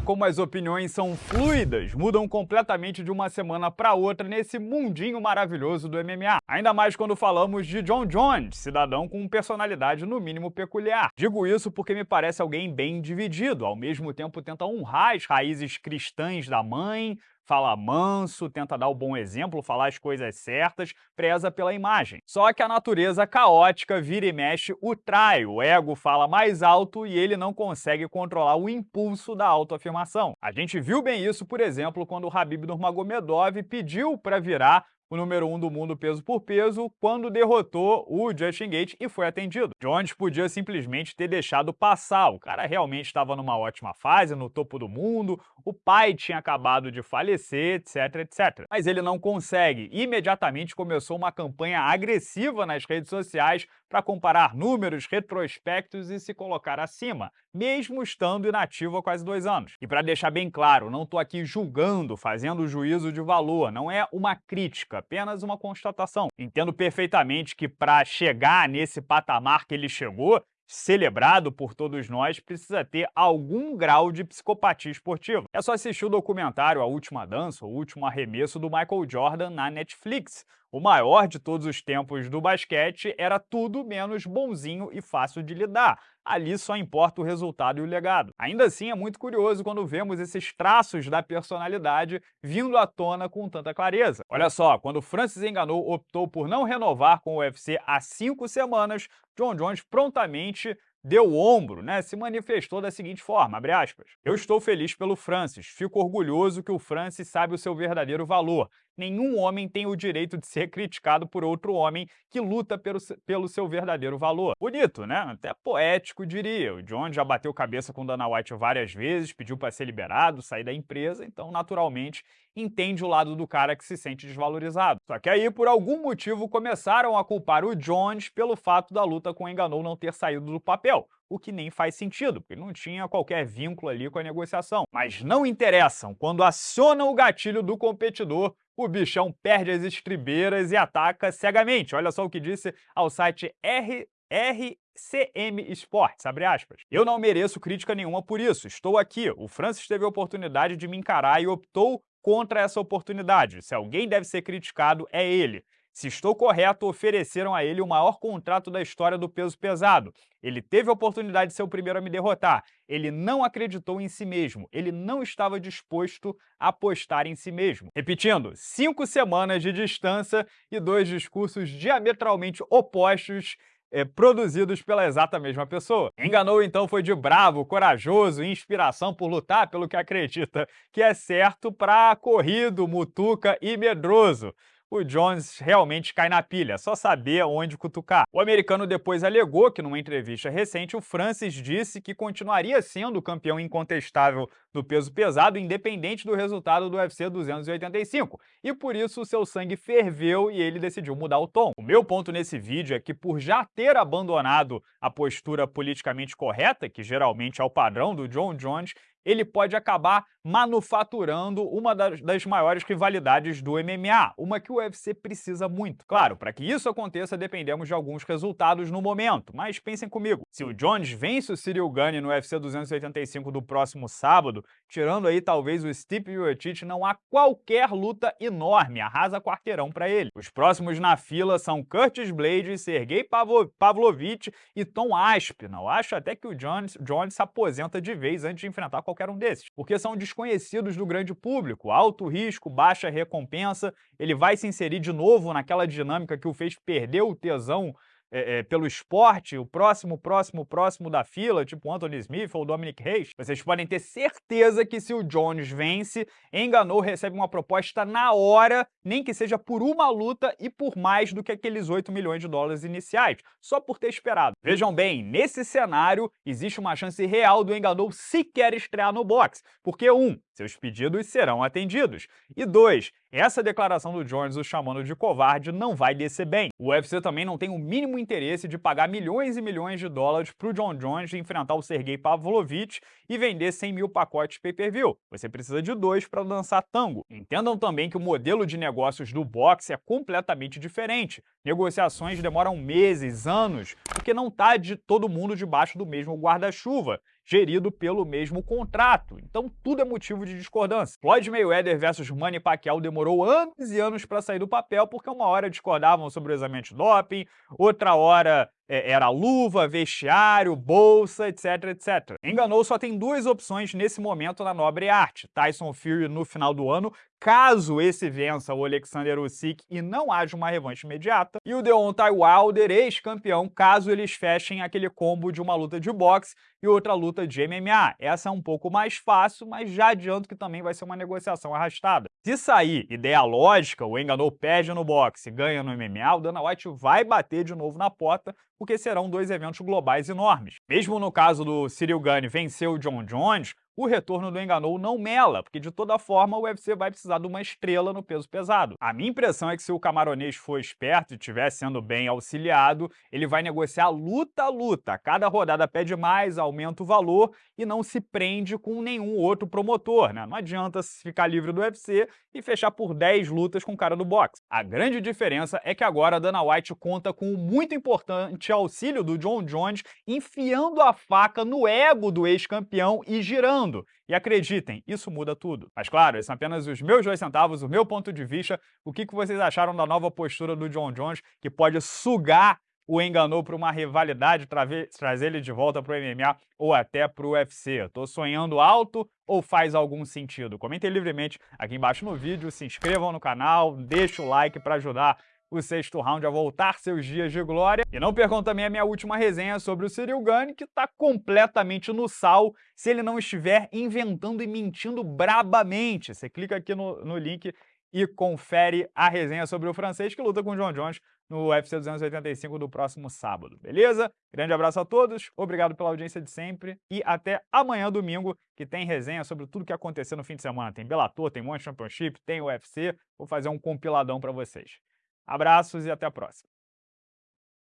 Como as opiniões são fluidas, mudam completamente de uma semana para outra nesse mundinho maravilhoso do MMA. Ainda mais quando falamos de John Jones, cidadão com personalidade no mínimo peculiar. Digo isso porque me parece alguém bem dividido, ao mesmo tempo tenta honrar as raízes cristãs da mãe, fala manso, tenta dar o bom exemplo, falar as coisas certas, preza pela imagem. Só que a natureza caótica vira e mexe o trai, o ego fala mais alto e ele não consegue controlar o impulso da autoafirmação. A gente viu bem isso, por exemplo, quando o Habib Nurmagomedov pediu para virar o número 1 um do mundo peso por peso, quando derrotou o Justin Gate e foi atendido. Jones podia simplesmente ter deixado passar, o cara realmente estava numa ótima fase, no topo do mundo, o pai tinha acabado de falecer, etc, etc. Mas ele não consegue. Imediatamente começou uma campanha agressiva nas redes sociais para comparar números, retrospectos e se colocar acima, mesmo estando inativo há quase dois anos. E para deixar bem claro, não estou aqui julgando, fazendo juízo de valor, não é uma crítica, apenas uma constatação. Entendo perfeitamente que para chegar nesse patamar que ele chegou, celebrado por todos nós, precisa ter algum grau de psicopatia esportiva. É só assistir o documentário A Última Dança, o último arremesso do Michael Jordan na Netflix, o maior de todos os tempos do basquete, era tudo menos bonzinho e fácil de lidar. Ali só importa o resultado e o legado. Ainda assim, é muito curioso quando vemos esses traços da personalidade vindo à tona com tanta clareza. Olha só, quando Francis Enganou optou por não renovar com o UFC há cinco semanas, John Jones prontamente deu o ombro, né, se manifestou da seguinte forma, abre aspas, Eu estou feliz pelo Francis, fico orgulhoso que o Francis sabe o seu verdadeiro valor. Nenhum homem tem o direito de ser criticado por outro homem que luta pelo, pelo seu verdadeiro valor. Bonito, né? Até poético, diria. O John já bateu cabeça com Dana White várias vezes, pediu para ser liberado, sair da empresa, então, naturalmente, entende o lado do cara que se sente desvalorizado. Só que aí, por algum motivo, começaram a culpar o Jones pelo fato da luta com o Enganou não ter saído do papel, o que nem faz sentido, porque não tinha qualquer vínculo ali com a negociação. Mas não interessam, quando acionam o gatilho do competidor, o bichão perde as estribeiras e ataca cegamente. Olha só o que disse ao site R... Sports, abre aspas. Eu não mereço crítica nenhuma por isso, estou aqui. O Francis teve a oportunidade de me encarar e optou contra essa oportunidade. Se alguém deve ser criticado, é ele. Se estou correto, ofereceram a ele o maior contrato da história do peso pesado. Ele teve a oportunidade de ser o primeiro a me derrotar. Ele não acreditou em si mesmo. Ele não estava disposto a apostar em si mesmo. Repetindo, cinco semanas de distância e dois discursos diametralmente opostos é, produzidos pela exata mesma pessoa. Enganou então foi de bravo, corajoso, inspiração por lutar pelo que acredita que é certo para corrido, mutuca e medroso o Jones realmente cai na pilha, só saber onde cutucar. O americano depois alegou que numa entrevista recente o Francis disse que continuaria sendo o campeão incontestável do peso pesado independente do resultado do UFC 285, e por isso seu sangue ferveu e ele decidiu mudar o tom. O meu ponto nesse vídeo é que por já ter abandonado a postura politicamente correta, que geralmente é o padrão do John Jones, ele pode acabar manufaturando uma das, das, maiores rivalidades do MMA, uma que o UFC precisa muito. Claro, para que isso aconteça, dependemos de alguns resultados no momento, mas pensem comigo, se o Jones vence o Cyril Gane no UFC 285 do próximo sábado, tirando aí talvez o Stipe Miocic, não há qualquer luta enorme, arrasa quarteirão para ele. Os próximos na fila são Curtis Blades, Sergei Pavlovich e Tom Aspinall. Acho até que o Jones, Jones se aposenta de vez antes de enfrentar qualquer um desses, porque são desconhecidos do grande público, alto risco, baixa recompensa, ele vai se inserir de novo naquela dinâmica que o fez perder o tesão é, é, pelo esporte, o próximo, próximo, próximo da fila, tipo Anthony Smith ou Dominic Reis, vocês podem ter certeza que se o Jones vence, Enganou recebe uma proposta na hora, nem que seja por uma luta e por mais do que aqueles 8 milhões de dólares iniciais, só por ter esperado. Vejam bem, nesse cenário, existe uma chance real do Enganou sequer estrear no boxe, porque um, seus pedidos serão atendidos. E dois, essa declaração do Jones o chamando de covarde não vai descer bem. O UFC também não tem o mínimo interesse de pagar milhões e milhões de dólares para o John Jones enfrentar o Sergei Pavlovich e vender 100 mil pacotes pay-per-view. Você precisa de dois para dançar tango. Entendam também que o modelo de negócios do boxe é completamente diferente. Negociações demoram meses, anos, porque não está de todo mundo debaixo do mesmo guarda-chuva. Gerido pelo mesmo contrato. Então tudo é motivo de discordância. Floyd Mayweather versus Manny Pacquiao demorou anos e anos para sair do papel porque uma hora discordavam sobre o exame de doping, outra hora era luva, vestiário, bolsa, etc, etc. Enganou só tem duas opções nesse momento na nobre arte. Tyson Fury no final do ano, caso esse vença o Alexander Usyk e não haja uma revanche imediata, e o Deontay Wilder, ex-campeão, caso eles fechem aquele combo de uma luta de boxe e outra luta de MMA. Essa é um pouco mais fácil, mas já adianto que também vai ser uma negociação arrastada. Se sair ideia lógica, o Enganou perde no boxe e ganha no MMA, o Dana White vai bater de novo na porta, porque serão dois eventos globais enormes. Mesmo no caso do Cyril Gane vencer o John Jones, o retorno do Enganou não mela, porque de toda forma o UFC vai precisar de uma estrela no peso pesado. A minha impressão é que se o camaronês for esperto e estiver sendo bem auxiliado, ele vai negociar luta a luta. Cada rodada pede mais, aumenta o valor e não se prende com nenhum outro promotor, né? Não adianta ficar livre do UFC e fechar por 10 lutas com o cara do boxe. A grande diferença é que agora a Dana White conta com o muito importante auxílio do John Jones enfiando a faca no ego do ex-campeão e girando e acreditem, isso muda tudo. Mas claro, esses são apenas os meus dois centavos, o meu ponto de vista. O que vocês acharam da nova postura do John Jones, que pode sugar o enganou para uma rivalidade, trazer ele de volta para o MMA ou até para o UFC. Estou sonhando alto ou faz algum sentido? Comentem livremente aqui embaixo no vídeo, se inscrevam no canal, deixe o like para ajudar o sexto round a voltar seus dias de glória. E não percam também a minha última resenha sobre o Cyril Gane, que está completamente no sal se ele não estiver inventando e mentindo brabamente. Você clica aqui no, no link e confere a resenha sobre o francês que luta com o John Jones no UFC 285 do próximo sábado, beleza? Grande abraço a todos, obrigado pela audiência de sempre e até amanhã, domingo, que tem resenha sobre tudo que aconteceu no fim de semana. Tem Bellator, tem One Championship, tem UFC, vou fazer um compiladão para vocês. Abraços e até a próxima.